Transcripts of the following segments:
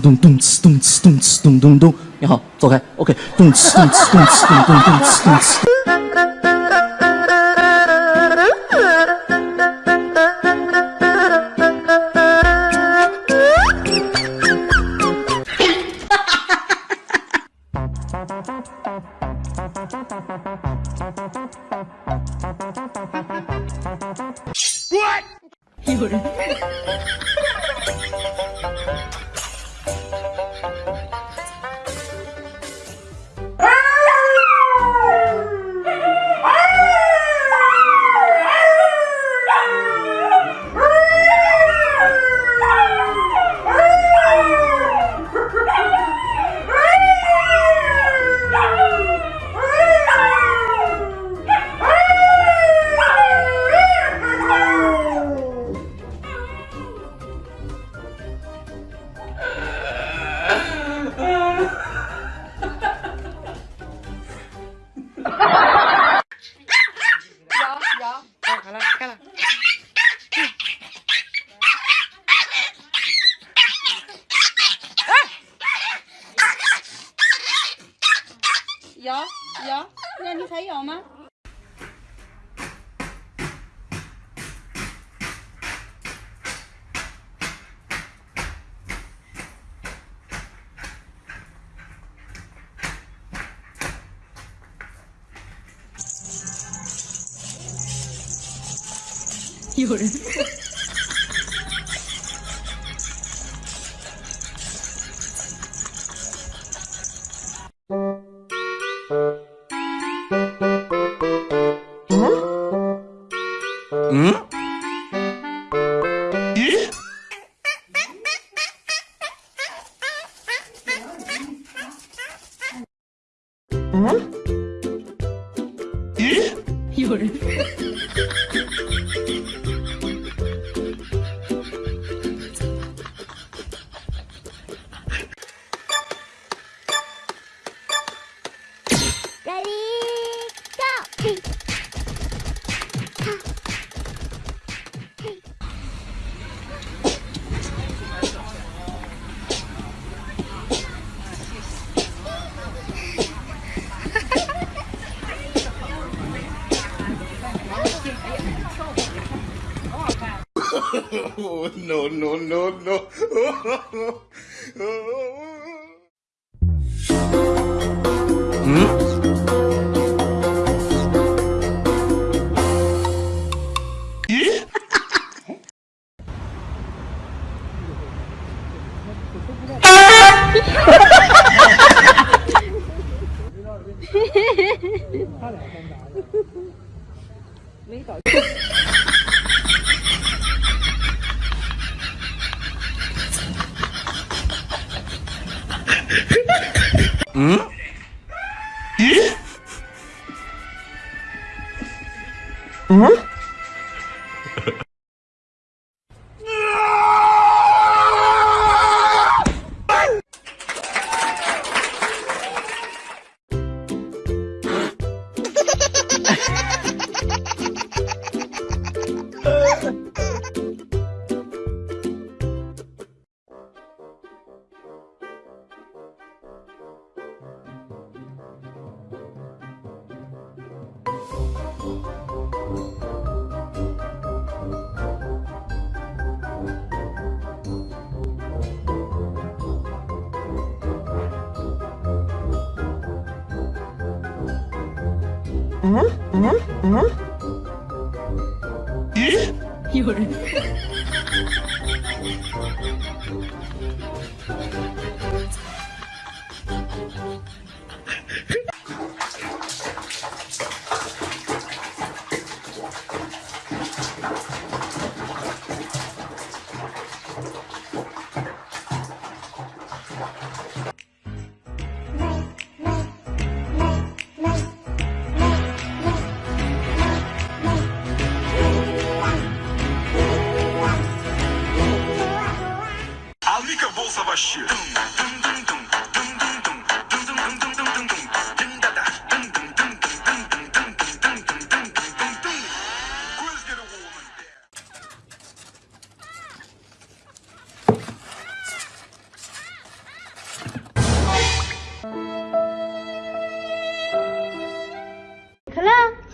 咚咚哧咚哧咚哧咚咚咚，你好，走开，OK，咚哧咚哧咚哧咚咚咚哧咚哧。 비율 응? 예? 응? 예? 열 Ready, go! Oh, no, no, no, no. 没搞错。嗯？咦？嗯？ 有人。А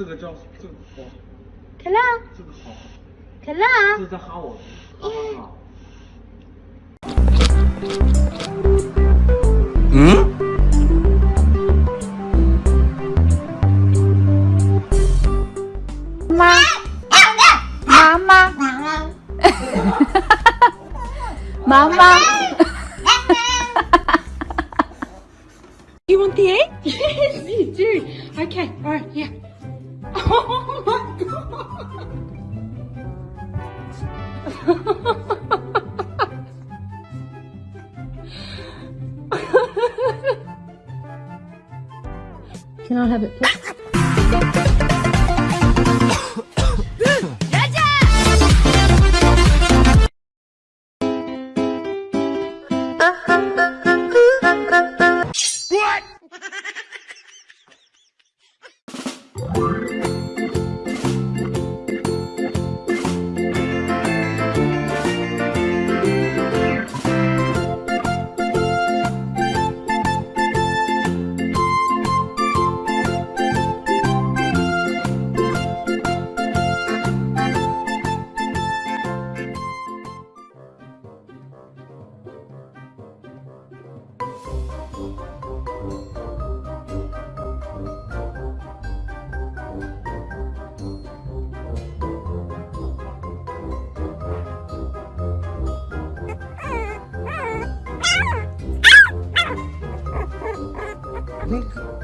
这个叫这个好，可乐，这个好，可乐。这是在哈我，哈哈哈。妈，妈妈，妈妈。You want the egg? Yes, you do. Okay, all right, yeah. Can I have it, please?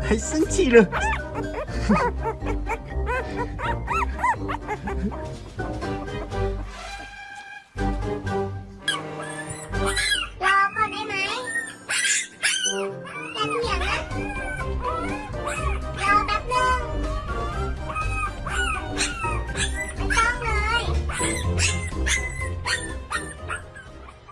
还生气了。